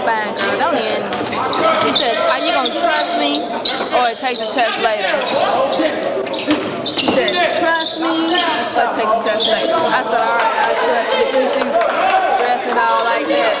one fine girl. She said, are you gonna trust me or take the test later? She said, trust me or take the test later. I said, all right, I trust you. She stressing all like that.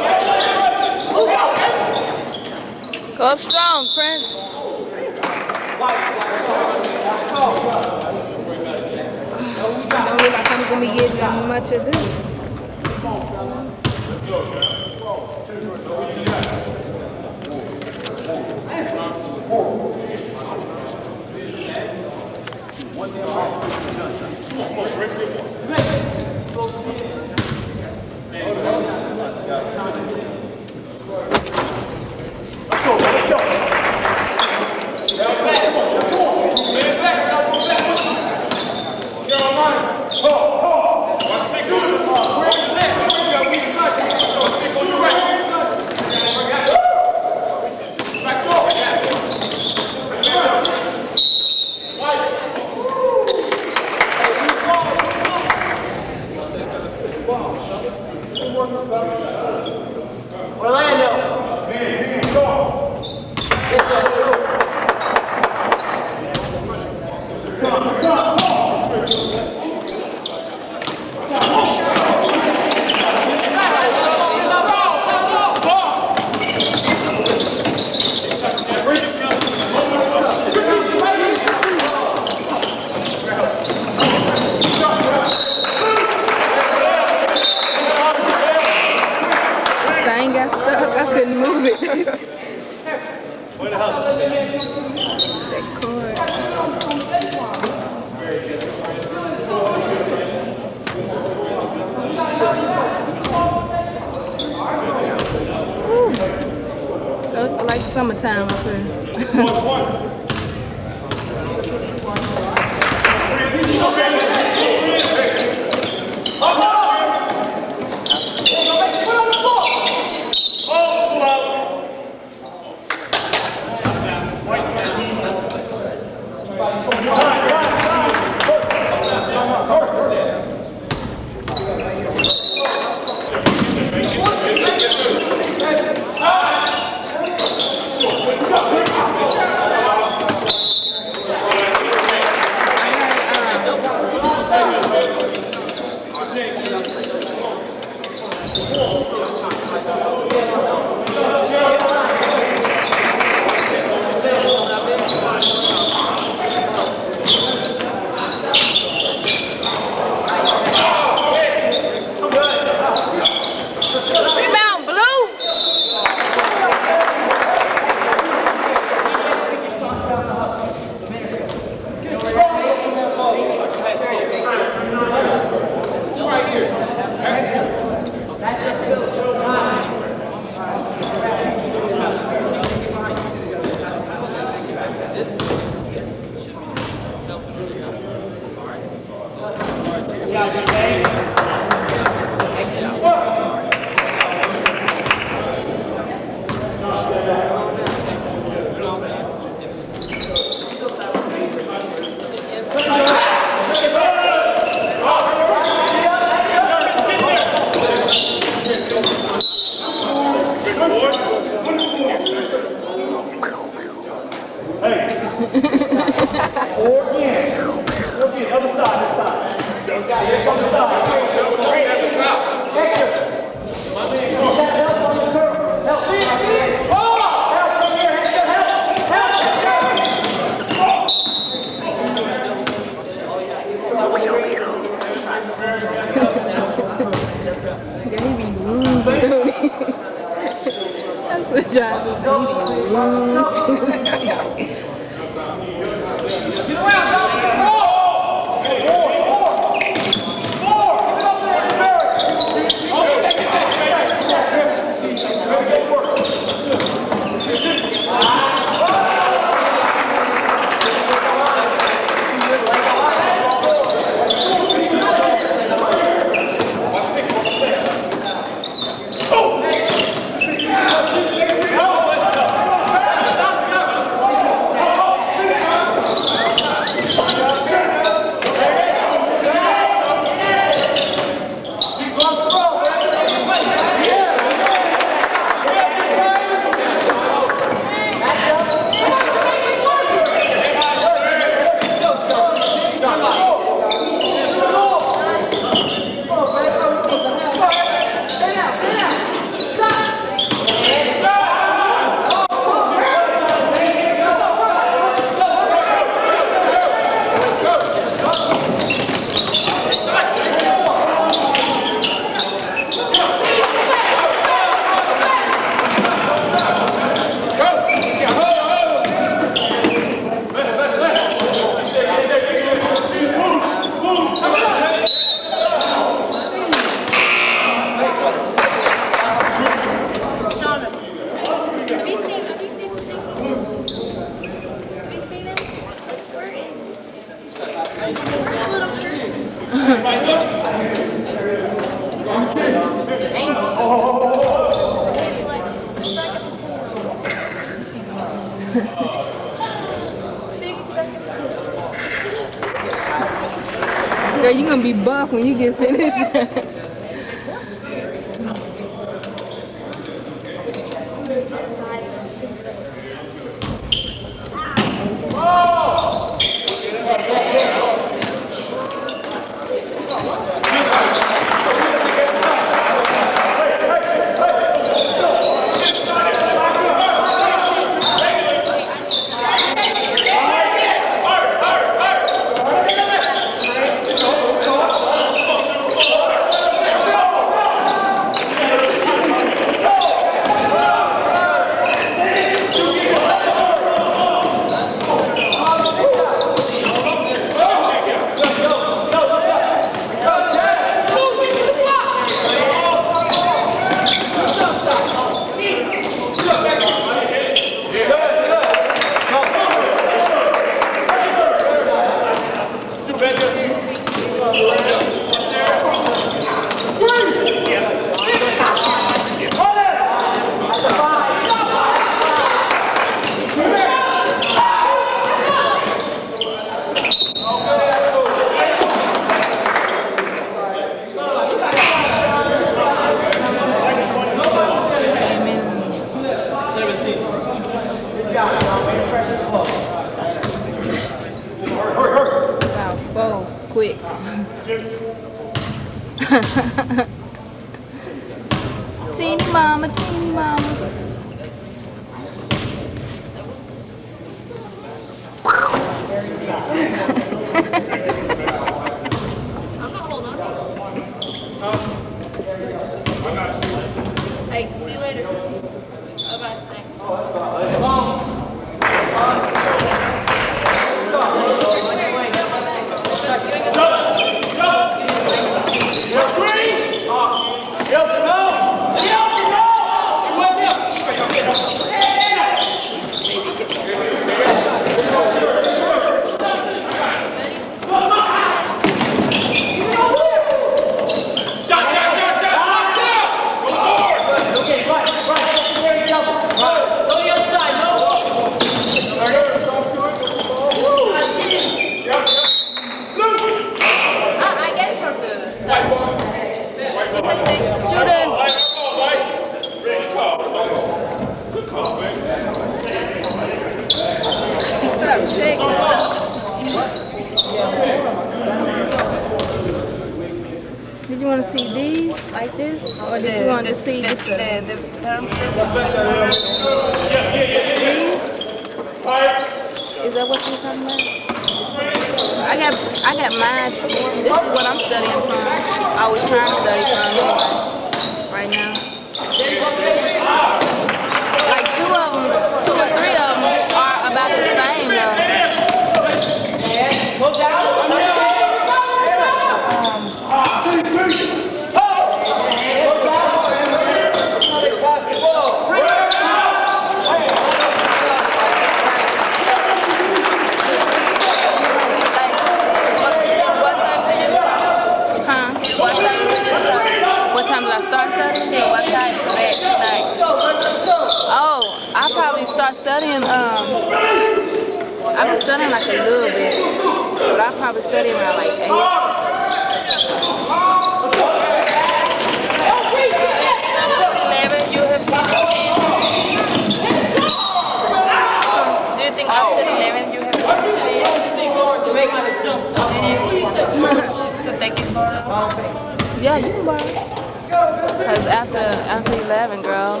Cause after after eleven, girl,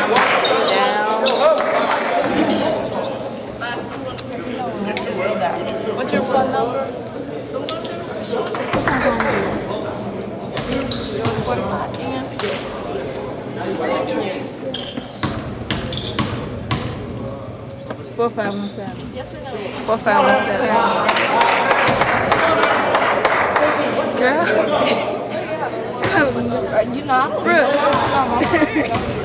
I'm down. What's your phone number? What's my phone number? Forty-five. Four five one seven. Yes or no? Four five one seven. Girl. You know, I'm Brooke.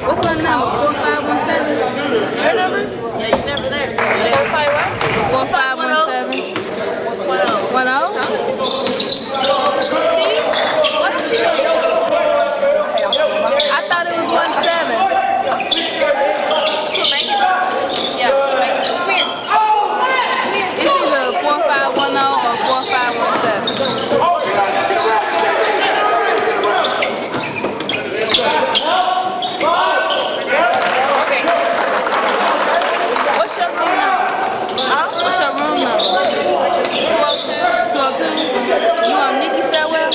What's my number? Four five one seven. Your number? Yeah, you never there. So four five? Four five one oh. One oh. See? What you I thought it was one seven. So make it. Yeah, so make it. Come here. Come here. It's four five one oh or four five one seven. What's your room number? Huh? What's your room number? Two oh two. You on Nikki Stairwell?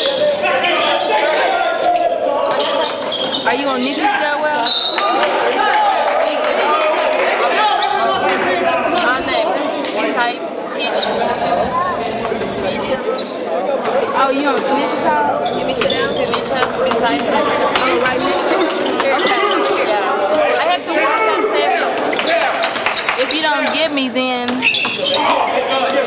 Are you on Nikki Stairwell? My name. Inside kitchen. Kitchen. Oh, you on Tanisha's house? Let me sit down. Tanisha's beside me. Oh, right next to Here. Oh, yeah. I have to walk upstairs. If you don't get me, then you don't get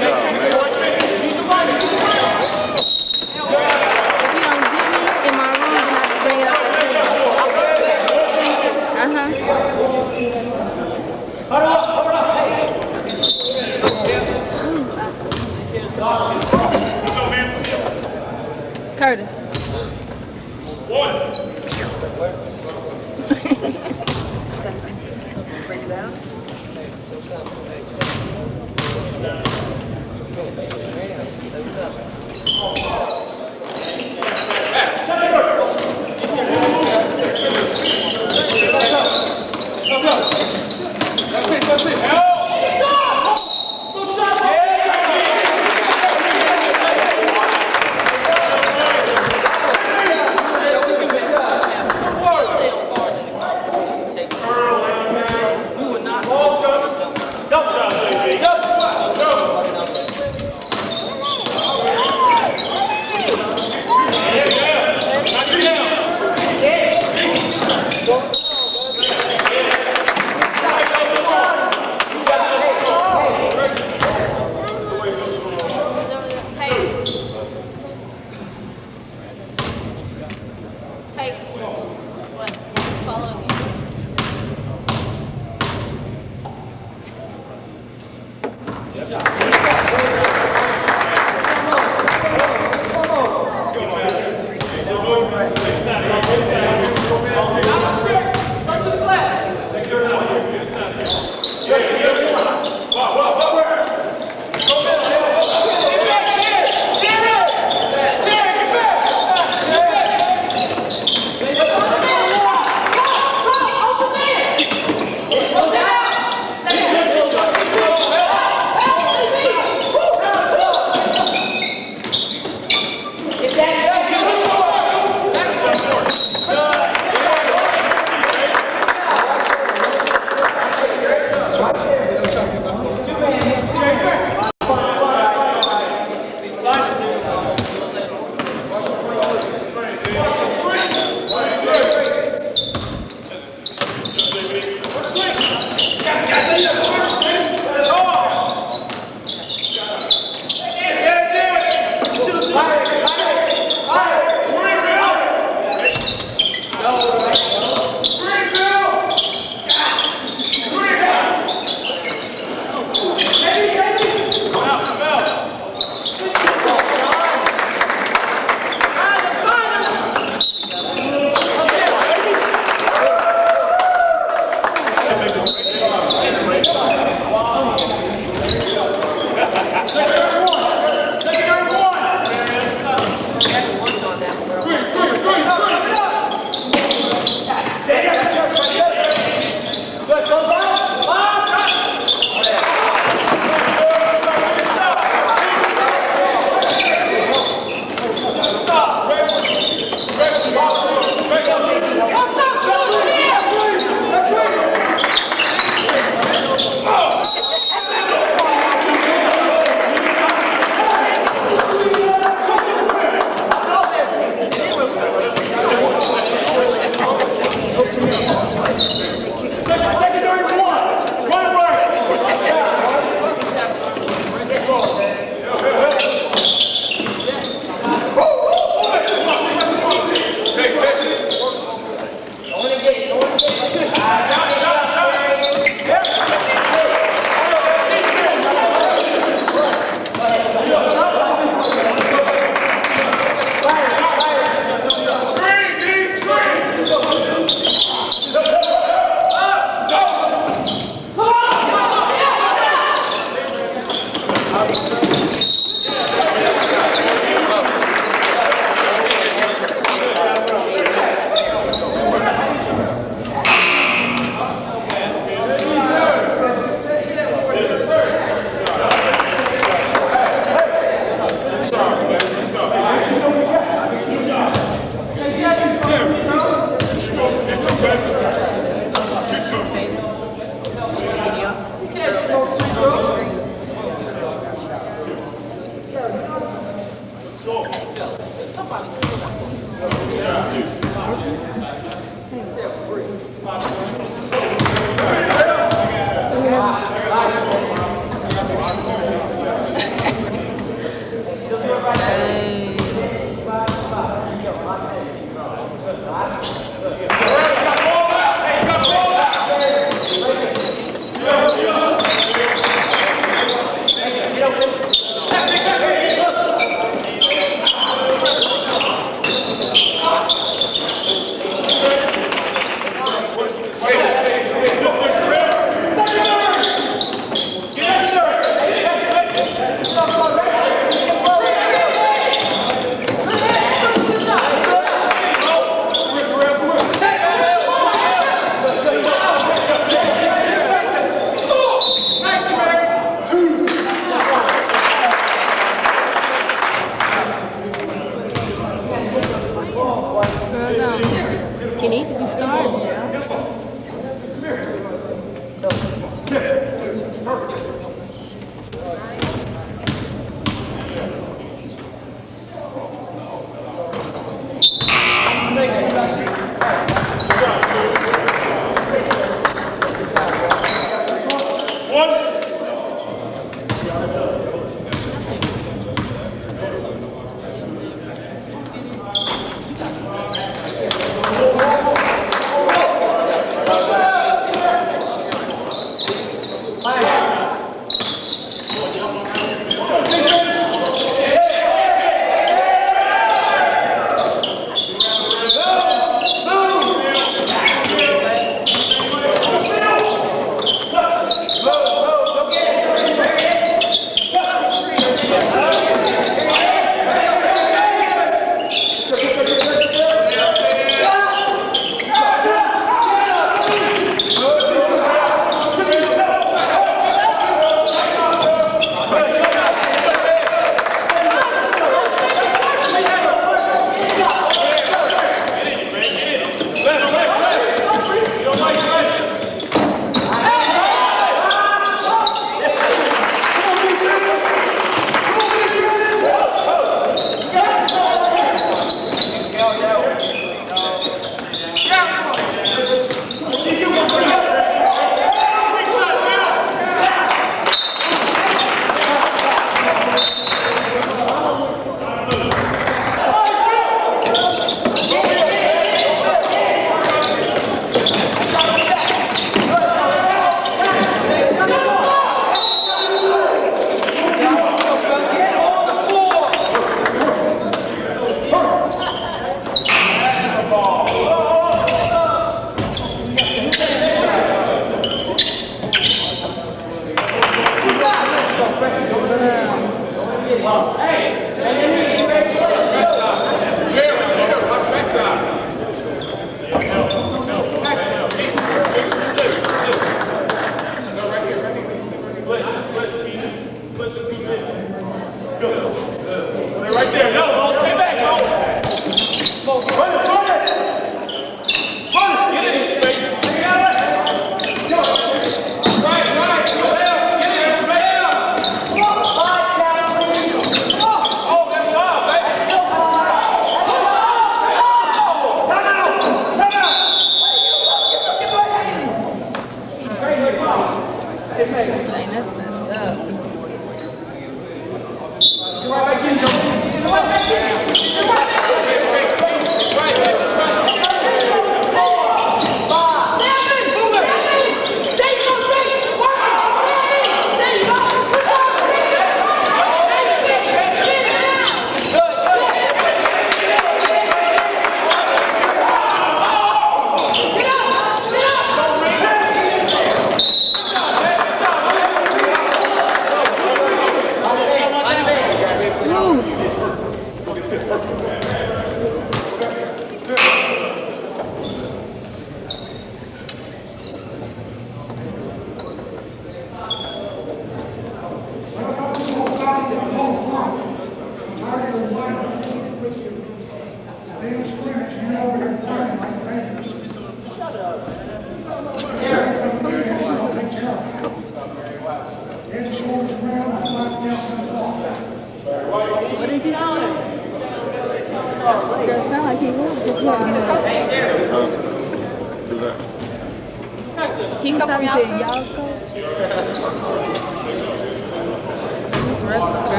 me in my room, then I have to bring it up there. Uh-huh. Curtis.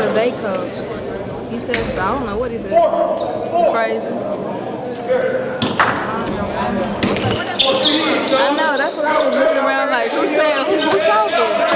To their coach. He said, so I don't know what he said. Crazy. I know, that's what I was looking around like, who said, who, who talking?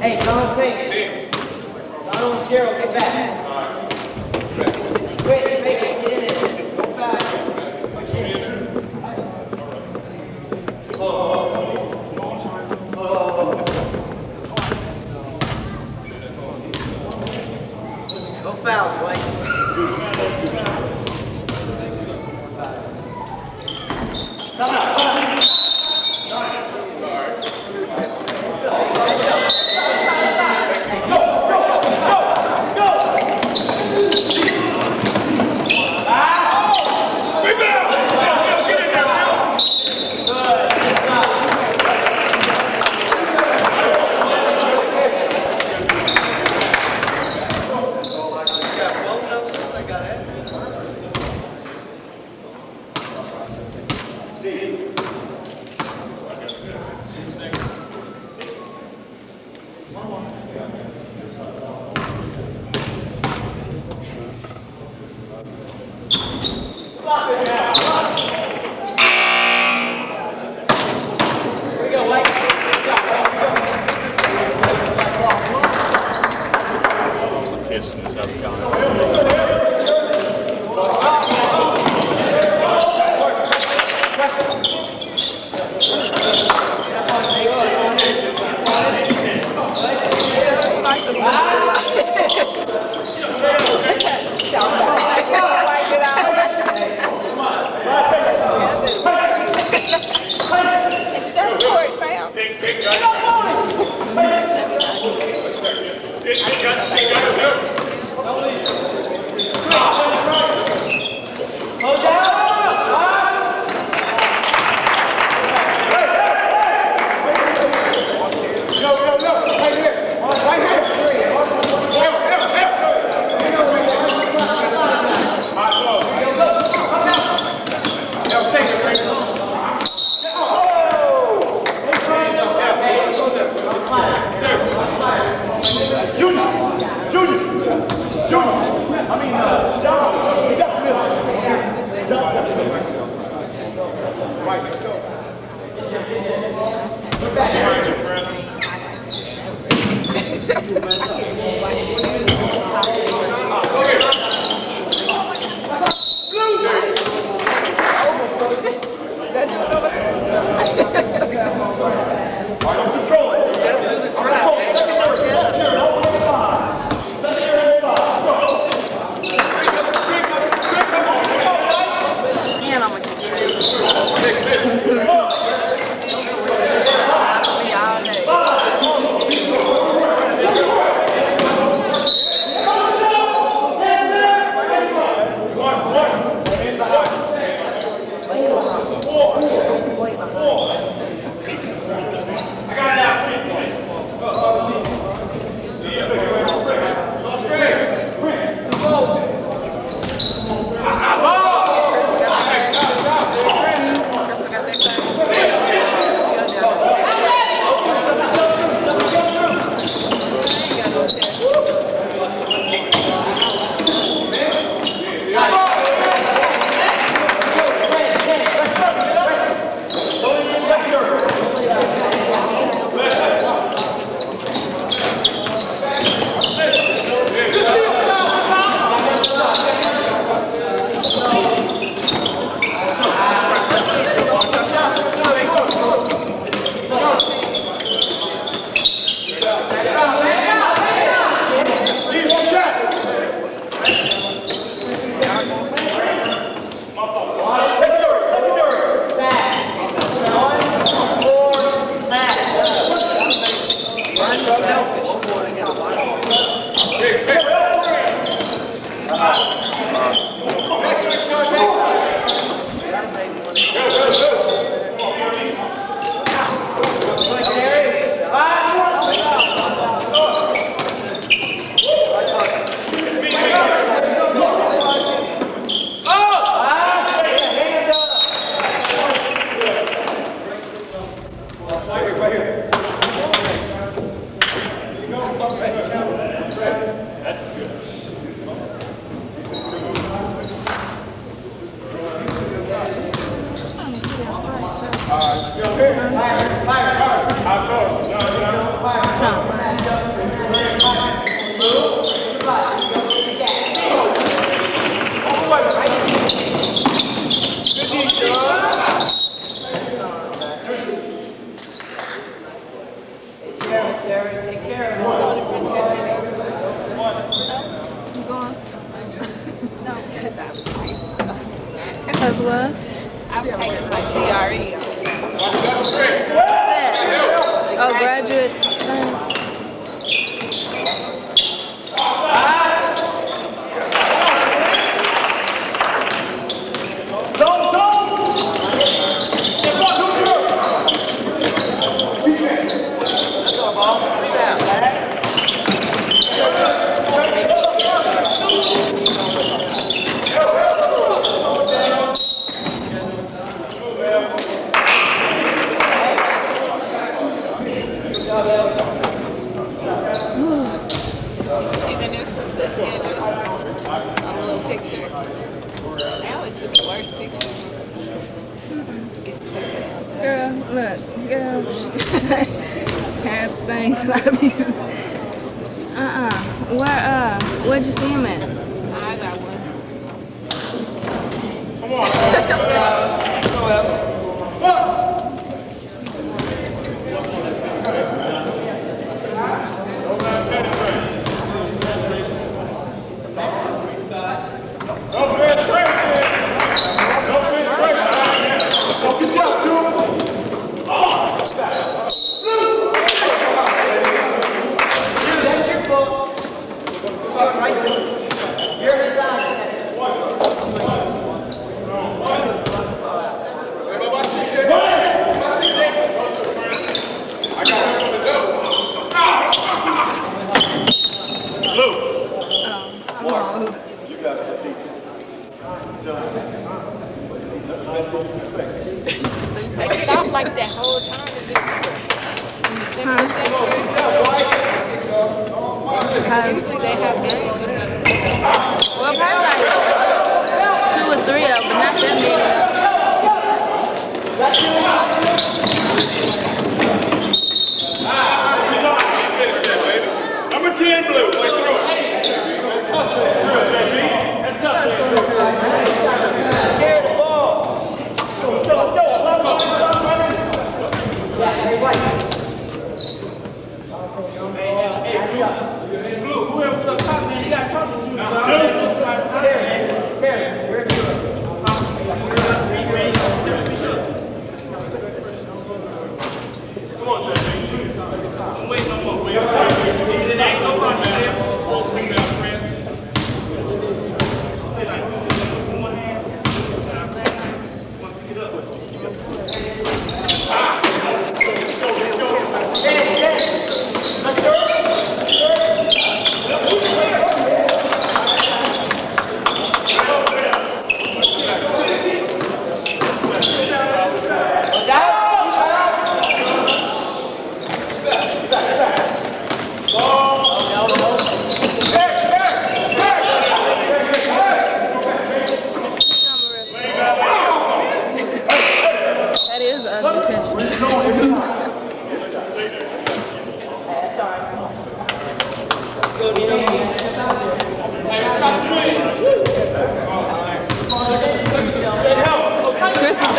Hey, Donald Payne. Donald and Gerald, get back.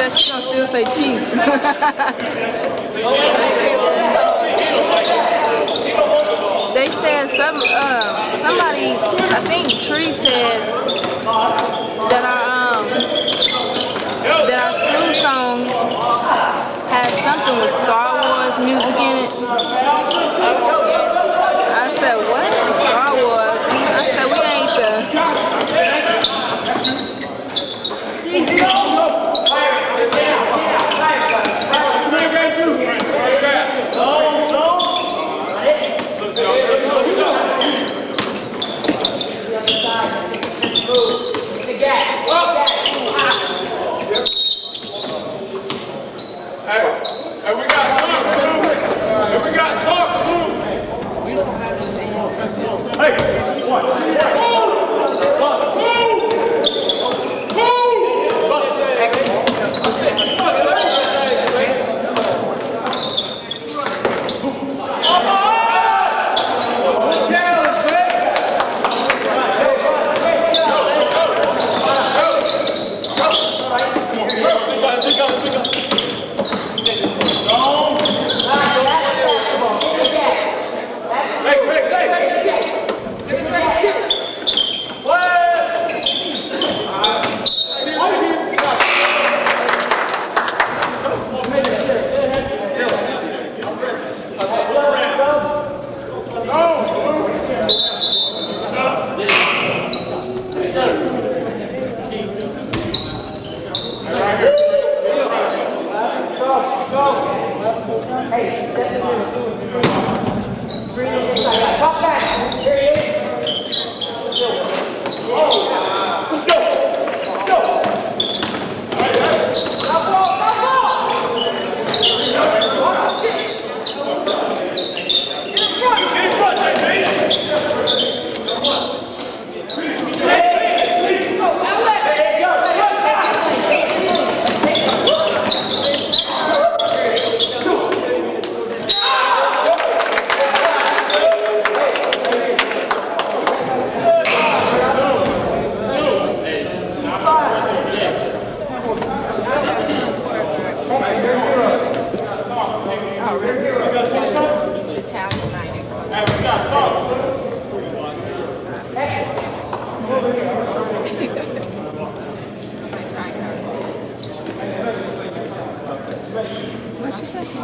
that shit still say cheese. they said some uh, somebody, I think Tree said that our um, that our school song had something with Star Wars music in it. I said, what? Star Wars? I said, we ain't the...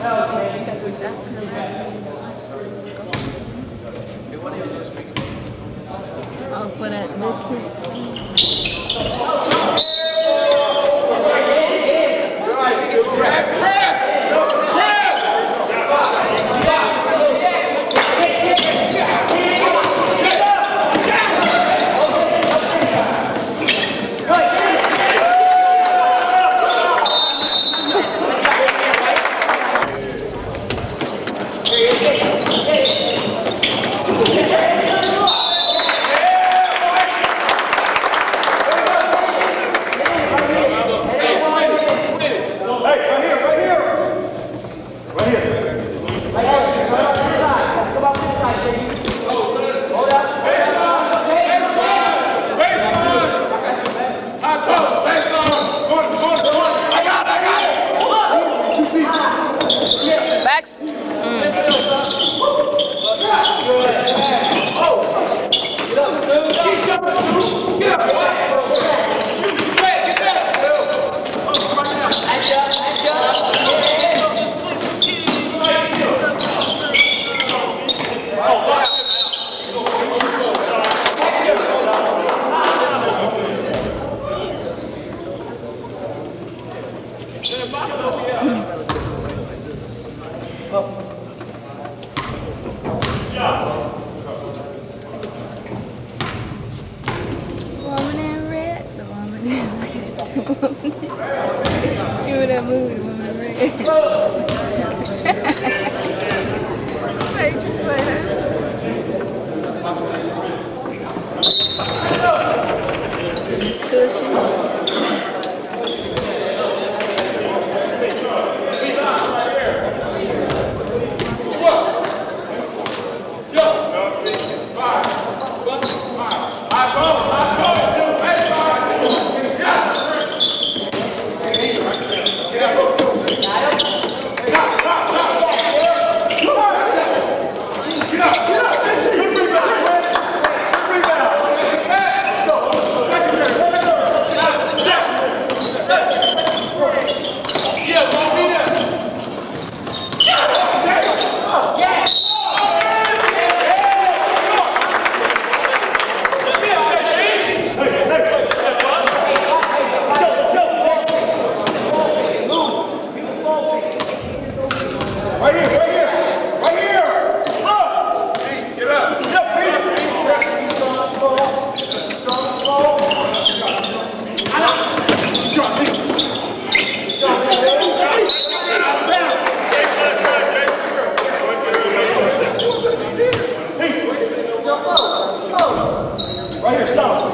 Oh, I'll put it next to Right here, south,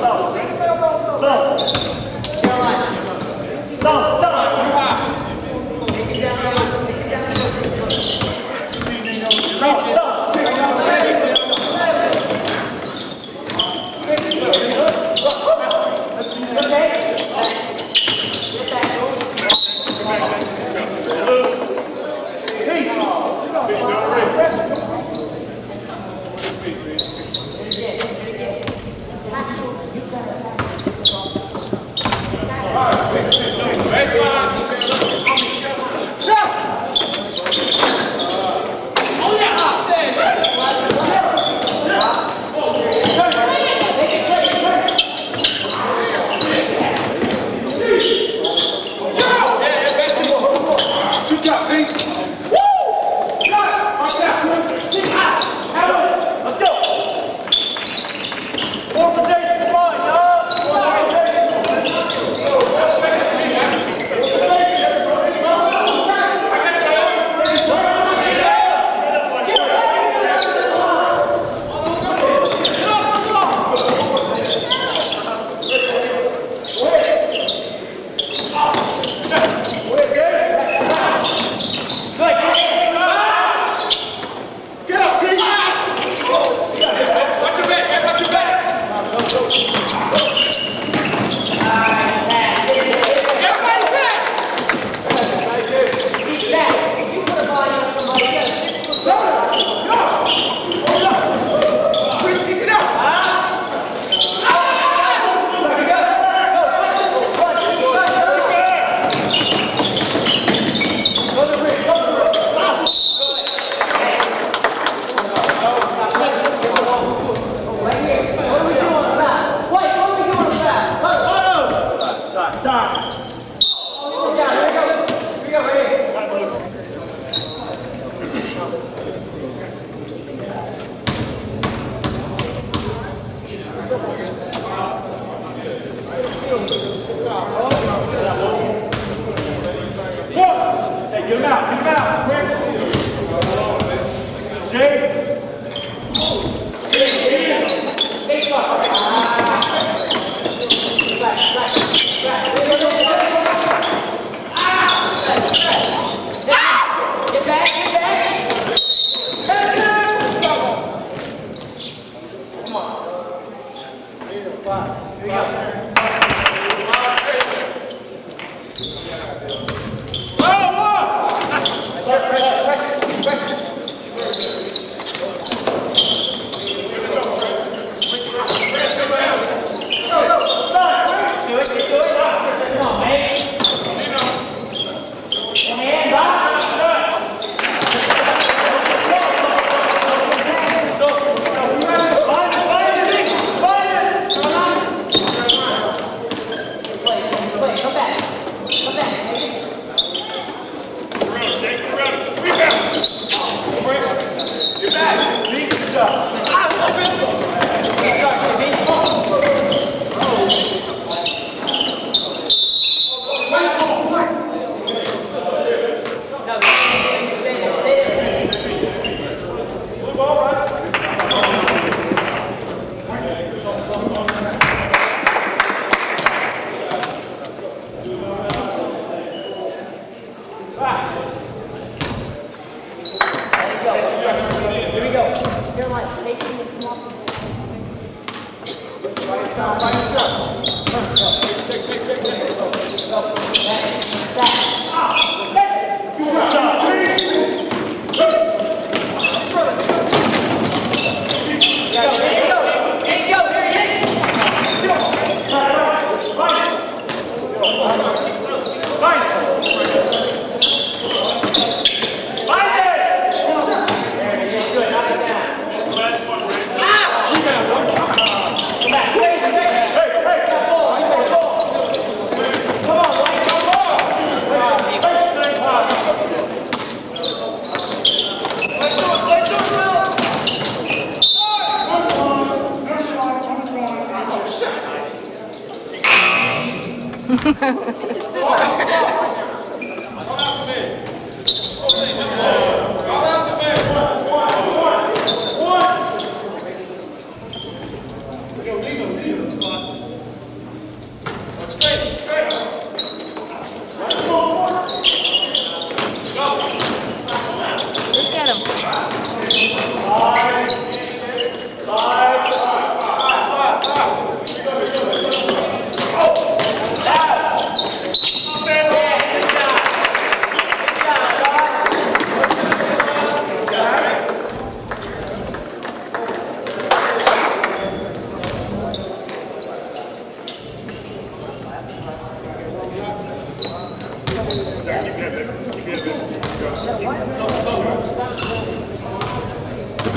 Look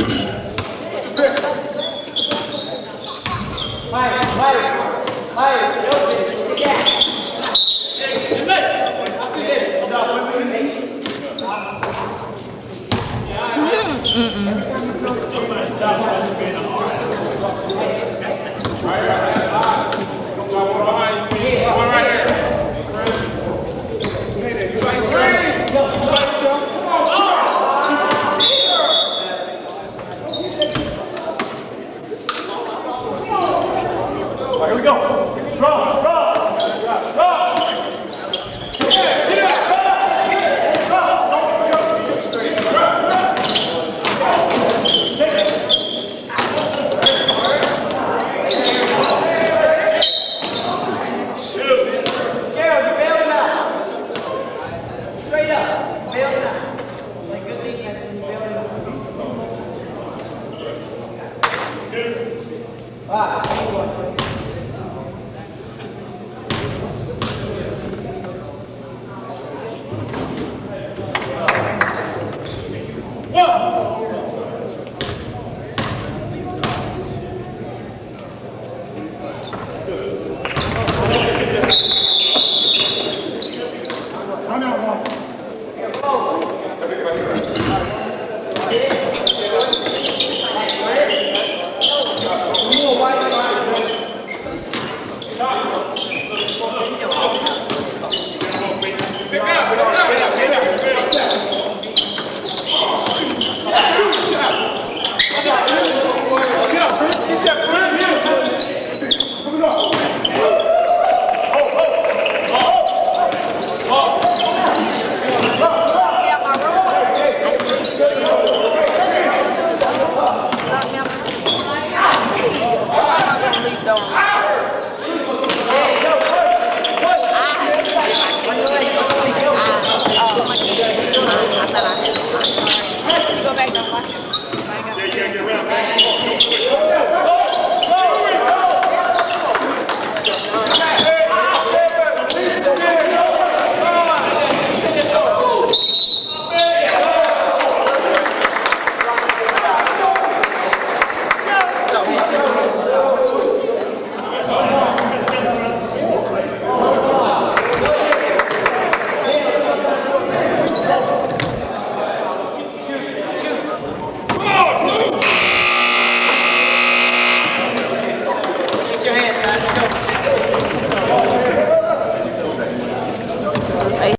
Here